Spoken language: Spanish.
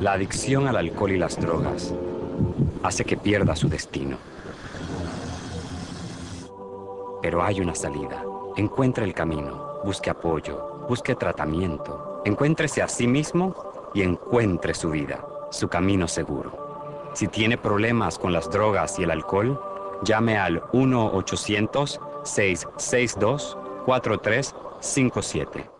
La adicción al alcohol y las drogas hace que pierda su destino. Pero hay una salida. Encuentre el camino, busque apoyo, busque tratamiento, encuéntrese a sí mismo y encuentre su vida, su camino seguro. Si tiene problemas con las drogas y el alcohol, llame al 1-800-662-4357.